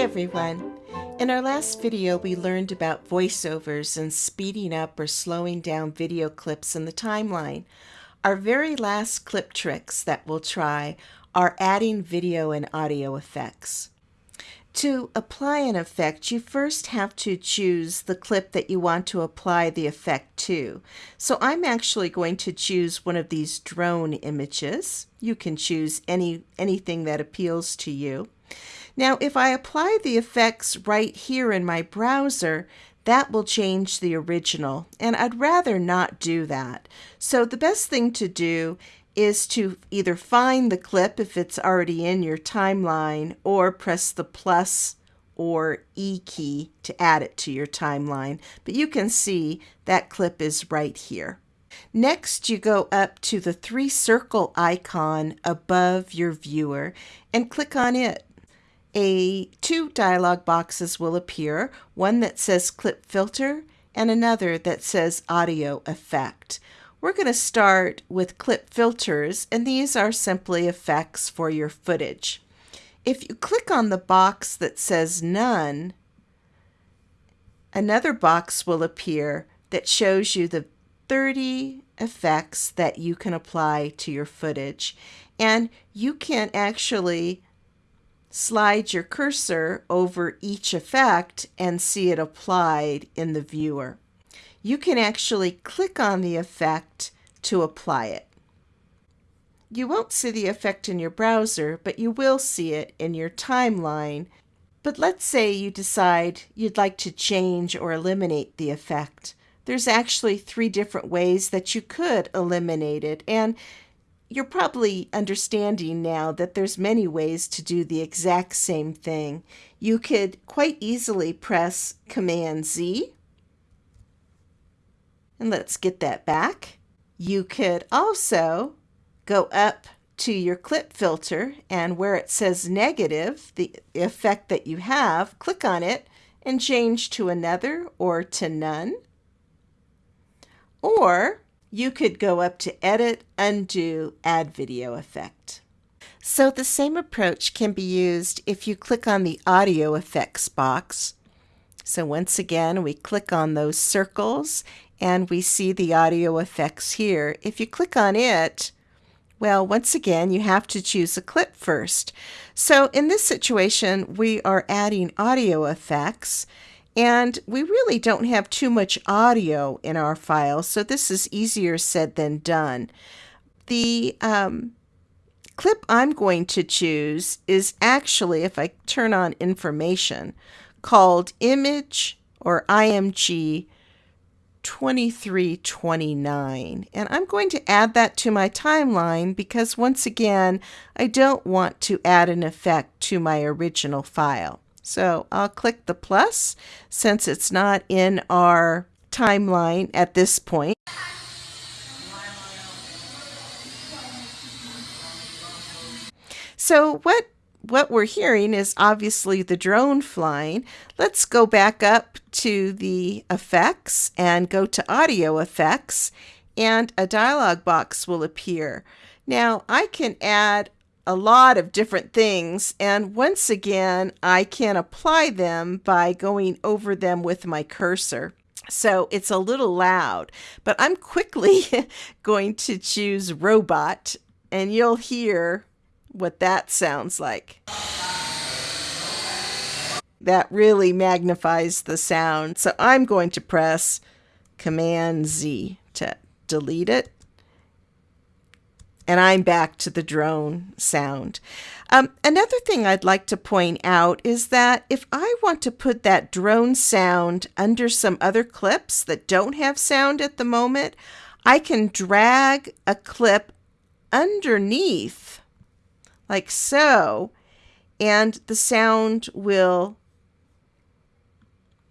everyone. In our last video, we learned about voiceovers and speeding up or slowing down video clips in the timeline. Our very last clip tricks that we'll try are adding video and audio effects. To apply an effect, you first have to choose the clip that you want to apply the effect to. So I'm actually going to choose one of these drone images. You can choose any anything that appeals to you. Now, if I apply the effects right here in my browser, that will change the original, and I'd rather not do that. So the best thing to do is to either find the clip if it's already in your timeline or press the plus or E key to add it to your timeline. But you can see that clip is right here. Next, you go up to the three circle icon above your viewer and click on it. A two dialog boxes will appear, one that says clip filter and another that says audio effect. We're going to start with clip filters, and these are simply effects for your footage. If you click on the box that says none, another box will appear that shows you the 30 effects that you can apply to your footage. And you can actually slide your cursor over each effect and see it applied in the viewer you can actually click on the effect to apply it. You won't see the effect in your browser, but you will see it in your timeline. But let's say you decide you'd like to change or eliminate the effect. There's actually three different ways that you could eliminate it, and you're probably understanding now that there's many ways to do the exact same thing. You could quite easily press Command Z and let's get that back. You could also go up to your clip filter and where it says negative, the effect that you have, click on it and change to another or to none. Or you could go up to edit, undo, add video effect. So the same approach can be used if you click on the audio effects box. So once again, we click on those circles and we see the audio effects here. If you click on it, well, once again, you have to choose a clip first. So in this situation, we are adding audio effects, and we really don't have too much audio in our file, so this is easier said than done. The um, clip I'm going to choose is actually, if I turn on information, called image or IMG 2329 and I'm going to add that to my timeline because once again I don't want to add an effect to my original file. So I'll click the plus since it's not in our timeline at this point. So what what we're hearing is obviously the drone flying. Let's go back up to the effects and go to audio effects and a dialog box will appear. Now I can add a lot of different things and once again I can apply them by going over them with my cursor. So it's a little loud, but I'm quickly going to choose robot and you'll hear what that sounds like. That really magnifies the sound. So I'm going to press Command Z to delete it. And I'm back to the drone sound. Um, another thing I'd like to point out is that if I want to put that drone sound under some other clips that don't have sound at the moment, I can drag a clip underneath like so, and the sound will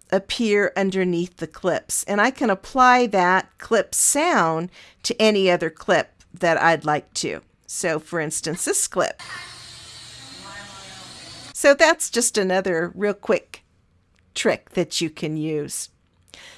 appear underneath the clips. And I can apply that clip sound to any other clip that I'd like to. So for instance, this clip. So that's just another real quick trick that you can use.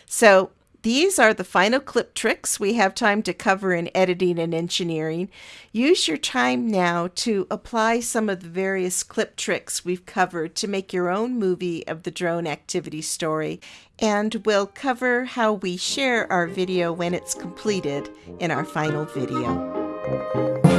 So These are the final clip tricks we have time to cover in editing and engineering. Use your time now to apply some of the various clip tricks we've covered to make your own movie of the drone activity story, and we'll cover how we share our video when it's completed in our final video.